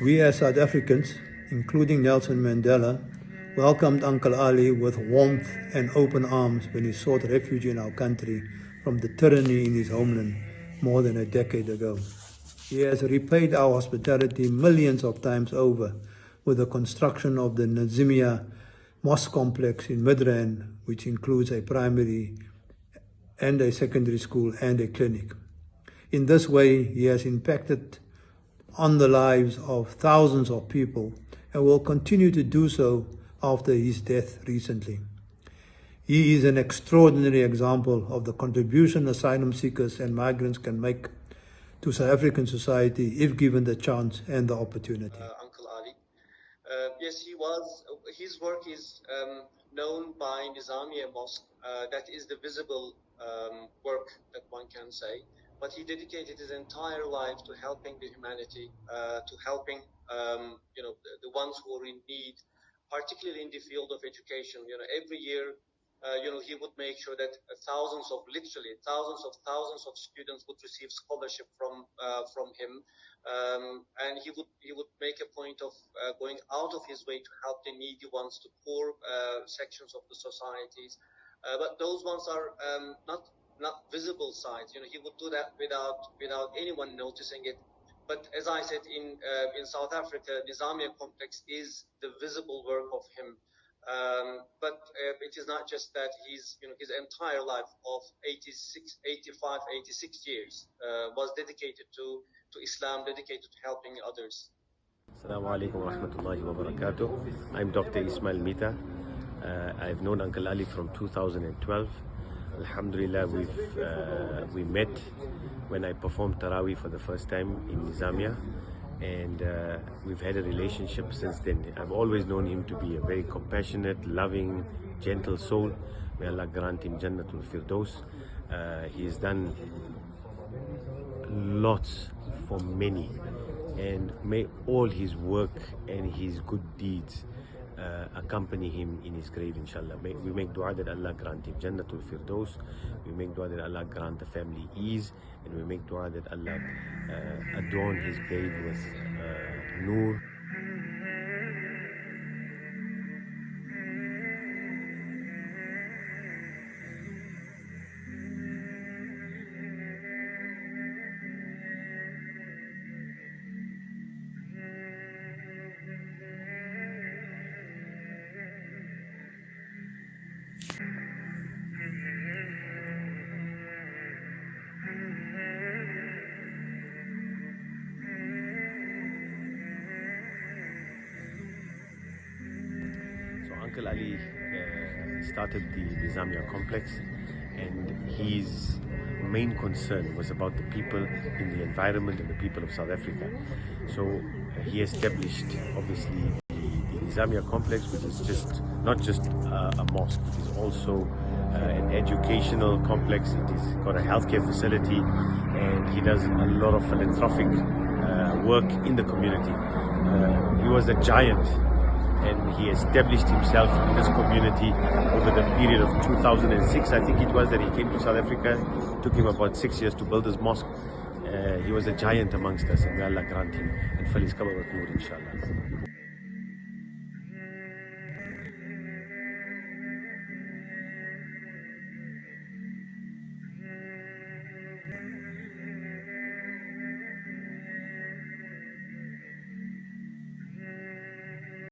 We as South Africans, including Nelson Mandela, welcomed Uncle Ali with warmth and open arms when he sought refuge in our country from the tyranny in his homeland more than a decade ago. He has repaid our hospitality millions of times over with the construction of the Nizamiya Mosque Complex in Midrand, which includes a primary and a secondary school and a clinic. In this way, he has impacted on the lives of thousands of people and will continue to do so after his death recently. He is an extraordinary example of the contribution asylum seekers and migrants can make to South African society if given the chance and the opportunity. Uh, Uncle Ali. Uh, yes, he was. His work is um, known by Nizamiya Mosque. Uh, that is the visible um, work that one can say. But he dedicated his entire life to helping the humanity, uh, to helping um, you know the, the, ones who are in need, particularly in the field of education. You know, every year, uh, you know, he would make sure that thousands of literally thousands of thousands of students would receive scholarship from uh, from him, um, and he would he would make a point of uh, going out of his way to help the needy ones, the poor uh, sections of the societies. Uh, but those ones are um, not not visible sides. You know, he would do that without without anyone noticing it. But as I said, in uh, in South Africa, Nizamiya complex is the visible work of him. Um, but uh, it is not just that he's, you know, his entire life of 86, 85, 86 years uh, was dedicated to, to Islam, dedicated to helping others. Assalamu alaikum wa rahmatullahi. I'm Dr. Ismail Mita. Uh, I've known Uncle Ali from 2012. Alhamdulillah, we've, uh, we met when I performed Taraweeh for the first time in Nizamiya and uh, we've had a relationship since then. I've always known him to be a very compassionate, loving, gentle soul. May Allah grant him Jannatul Firdaus. Uh, he has done lots for many and may all his work and his good deeds uh, accompany him in his grave inshallah. We make dua that Allah grant him Jannatul Firdaus. We make dua that Allah grant the family ease. And we make dua that Allah uh, adorn his grave with uh, nur Uncle Ali uh, started the Nizamiya complex and his main concern was about the people in the environment and the people of South Africa. So uh, he established obviously the, the Nizamiya complex which is just not just uh, a mosque, it is also uh, an educational complex, it has got a healthcare facility and he does a lot of philanthropic uh, work in the community. Uh, he was a giant and he established himself in this community over the period of 2006 I think it was that he came to South Africa. It took him about six years to build his mosque. Uh, he was a giant amongst us and may Allah grant him and cover with nur inshallah